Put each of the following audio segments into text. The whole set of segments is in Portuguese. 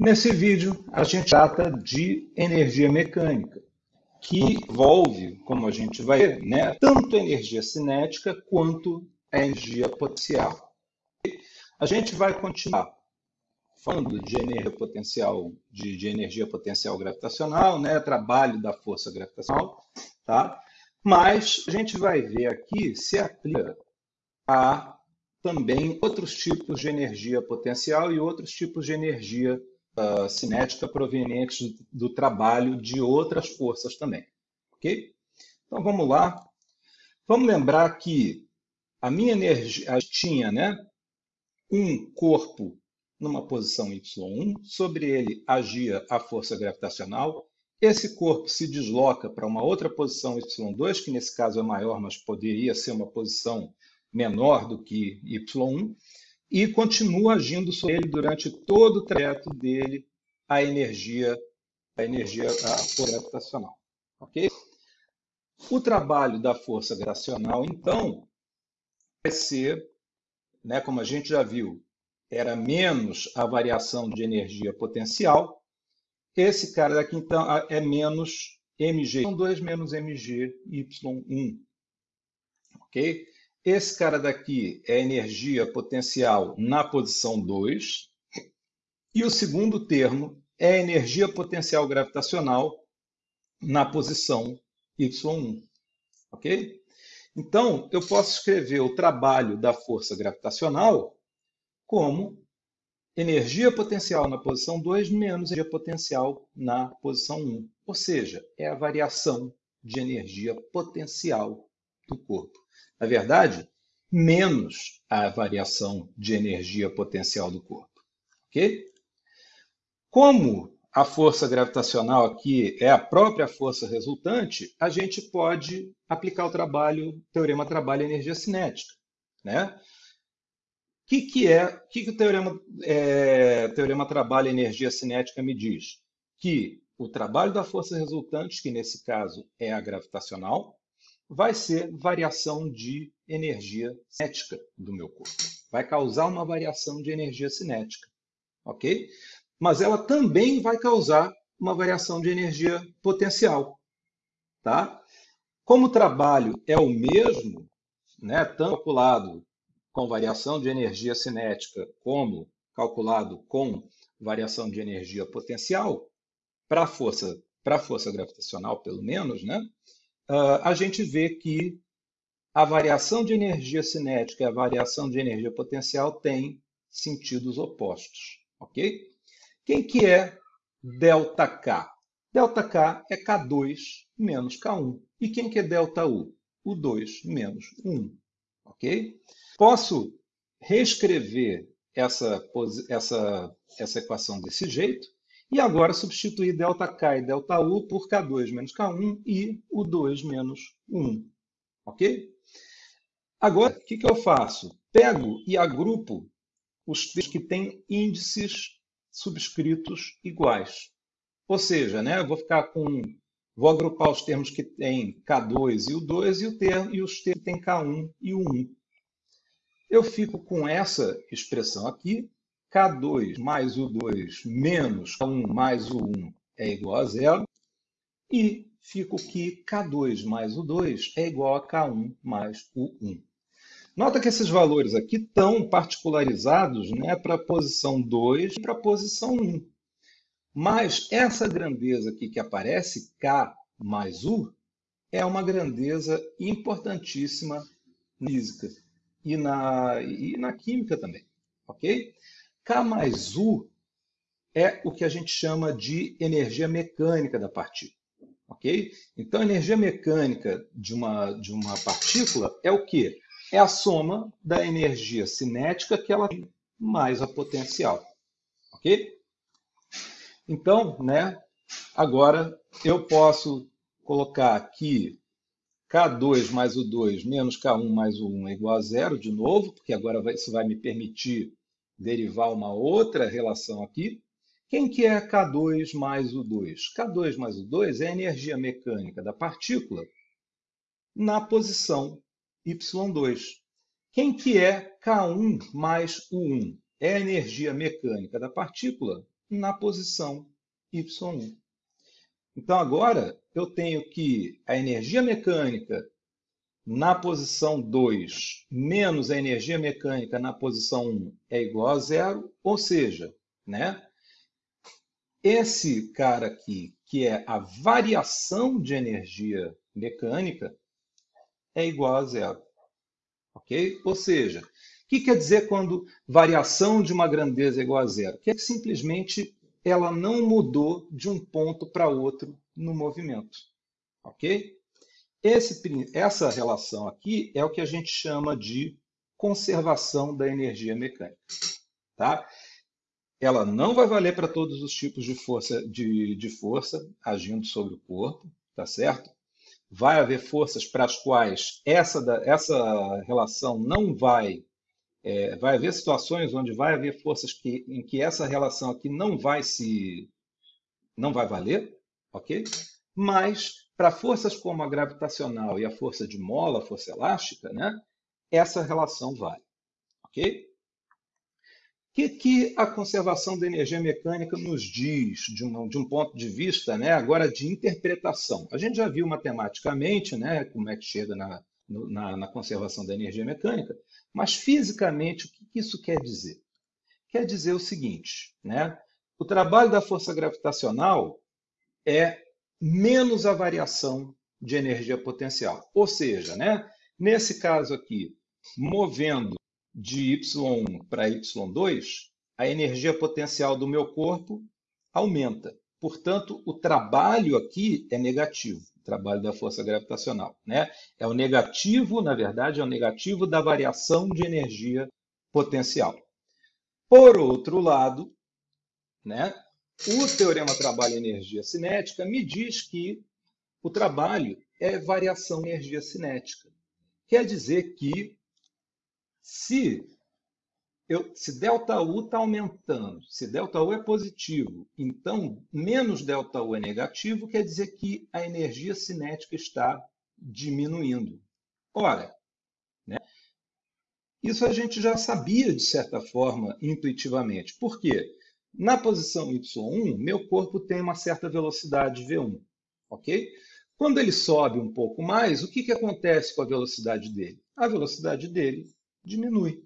Nesse vídeo, a gente trata de energia mecânica, que envolve, como a gente vai ver, né, tanto a energia cinética quanto a energia potencial. A gente vai continuar falando de energia potencial, de, de energia potencial gravitacional, né, trabalho da força gravitacional, tá? Mas a gente vai ver aqui se aplica a também outros tipos de energia potencial e outros tipos de energia uh, cinética provenientes do trabalho de outras forças também. Ok? Então vamos lá. Vamos lembrar que a minha energia tinha né, um corpo numa posição y1, sobre ele agia a força gravitacional. Esse corpo se desloca para uma outra posição y2, que nesse caso é maior, mas poderia ser uma posição menor do que y1 e continua agindo sobre ele durante todo o trajeto dele a energia, a energia gravitacional. Ok? O trabalho da força gravitacional, então, vai ser, né, como a gente já viu, era menos a variação de energia potencial. Esse cara daqui, então, é menos mg. São 2 menos mg y1. Ok? Esse cara daqui é energia potencial na posição 2. E o segundo termo é energia potencial gravitacional na posição y1. Ok? Então, eu posso escrever o trabalho da força gravitacional como energia potencial na posição 2 menos energia potencial na posição 1. Ou seja, é a variação de energia potencial do corpo. Na verdade, menos a variação de energia potencial do corpo. Ok? Como a força gravitacional aqui é a própria força resultante, a gente pode aplicar o trabalho, teorema trabalho energia cinética, né? O que, que é, o que, que o teorema, é, teorema trabalho energia cinética me diz? Que o trabalho da força resultante, que nesse caso é a gravitacional, vai ser variação de energia cinética do meu corpo. Vai causar uma variação de energia cinética, ok? Mas ela também vai causar uma variação de energia potencial, tá? Como o trabalho é o mesmo, né, tanto calculado com variação de energia cinética como calculado com variação de energia potencial, para a força, força gravitacional, pelo menos, né, uh, a gente vê que a variação de energia cinética e a variação de energia potencial têm sentidos opostos, ok? Quem que é delta K? Delta K é K2 menos K1. E quem que é delta U? O 2 menos 1, ok? Posso reescrever essa, essa, essa equação desse jeito, e agora substituir ΔK e ΔU por K2 menos K1 e o 2 menos 1. Ok? Agora, o que, que eu faço? Pego e agrupo os termos que têm índices subscritos iguais. Ou seja, né, eu vou ficar com. Vou agrupar os termos que têm K2 e o 2 e, o termo, e os termos que têm K1 e o 1. Eu fico com essa expressão aqui, K2 mais o 2 menos K1 mais o 1 é igual a zero. E fico que K2 mais o 2 é igual a K1 mais o 1. Nota que esses valores aqui estão particularizados né, para a posição 2 e para a posição 1. Mas essa grandeza aqui que aparece, K mais U, é uma grandeza importantíssima na física e na, e na química também. ok? K mais U é o que a gente chama de energia mecânica da partícula. ok? Então, a energia mecânica de uma, de uma partícula é o quê? É a soma da energia cinética que ela tem mais a potencial. Ok? Então, né, agora eu posso colocar aqui K2 mais o 2 menos K1 mais o 1 é igual a zero de novo, porque agora isso vai me permitir derivar uma outra relação aqui. Quem que é K2 mais o 2? K2 mais o 2 é a energia mecânica da partícula na posição y2. Quem que é K1 mais o 1? É a energia mecânica da partícula na posição Y1. Então agora eu tenho que a energia mecânica na posição 2 menos a energia mecânica na posição 1 é igual a zero, ou seja, né, esse cara aqui, que é a variação de energia mecânica, é igual a zero. Ok? Ou seja, o que quer dizer quando variação de uma grandeza é igual a zero? Que é que simplesmente ela não mudou de um ponto para outro no movimento. Ok? Esse, essa relação aqui é o que a gente chama de conservação da energia mecânica. Tá? Ela não vai valer para todos os tipos de força, de, de força agindo sobre o corpo, tá certo? Vai haver forças para as quais essa, essa relação não vai é, vai haver situações onde vai haver forças que, em que essa relação aqui não vai se não vai valer, ok? Mas para forças como a gravitacional e a força de mola, a força elástica, né, essa relação vale? O que, que a conservação da energia mecânica nos diz de um, de um ponto de vista, né, agora de interpretação? A gente já viu matematicamente, né, como é que chega na, na, na conservação da energia mecânica, mas fisicamente, o que isso quer dizer? Quer dizer o seguinte, né? O trabalho da força gravitacional é menos a variação de energia potencial. Ou seja, né, nesse caso aqui, movendo de Y1 para Y2, a energia potencial do meu corpo aumenta. Portanto, o trabalho aqui é negativo trabalho da força gravitacional. Né? É o negativo, na verdade, é o negativo da variação de energia potencial. Por outro lado, né, o teorema trabalho-energia cinética me diz que o trabalho é variação energia cinética. Quer dizer que se, eu, se delta U está aumentando, se delta U é positivo, então menos delta U é negativo, quer dizer que a energia cinética está diminuindo. Ora, né? isso a gente já sabia de certa forma intuitivamente. Por quê? Na posição Y1, meu corpo tem uma certa velocidade V1. ok? Quando ele sobe um pouco mais, o que, que acontece com a velocidade dele? A velocidade dele diminui.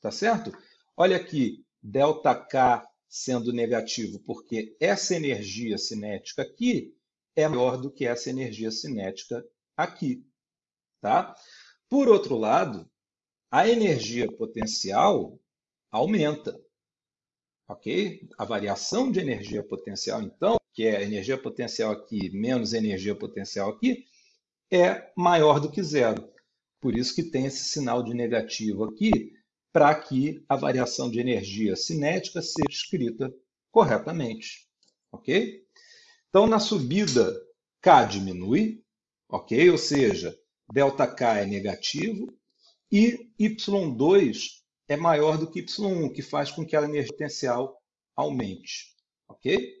Tá certo? Olha aqui, ΔK sendo negativo, porque essa energia cinética aqui é maior do que essa energia cinética aqui. Tá? Por outro lado, a energia potencial aumenta. Ok? A variação de energia potencial, então, que é energia potencial aqui menos energia potencial aqui, é maior do que zero. Por isso que tem esse sinal de negativo aqui, para que a variação de energia cinética seja escrita corretamente. Ok? Então, na subida, K diminui, ok? Ou seja, ΔK é negativo e Y2 é maior do que Y1, que faz com que a energia potencial aumente. Ok?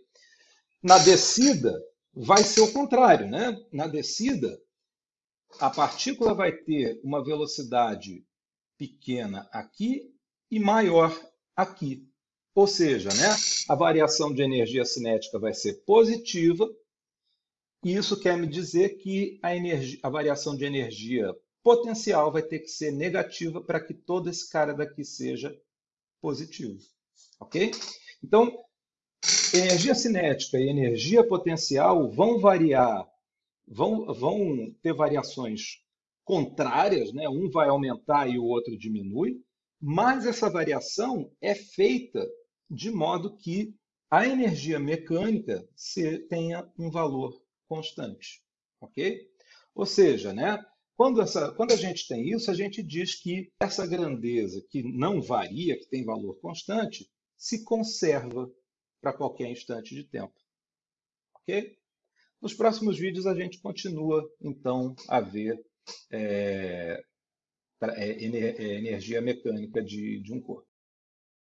Na descida, vai ser o contrário. Né? Na descida, a partícula vai ter uma velocidade pequena aqui e maior aqui. Ou seja, né, a variação de energia cinética vai ser positiva, e isso quer me dizer que a, energia, a variação de energia potencial vai ter que ser negativa para que todo esse cara daqui seja positivo. Ok? Então, energia cinética e energia potencial vão variar, vão, vão ter variações contrárias, né? um vai aumentar e o outro diminui, mas essa variação é feita de modo que a energia mecânica tenha um valor constante. Ok? Ou seja, né? Quando, essa, quando a gente tem isso, a gente diz que essa grandeza que não varia, que tem valor constante, se conserva para qualquer instante de tempo. Ok? Nos próximos vídeos a gente continua, então, a ver é, é, é, energia mecânica de, de um corpo.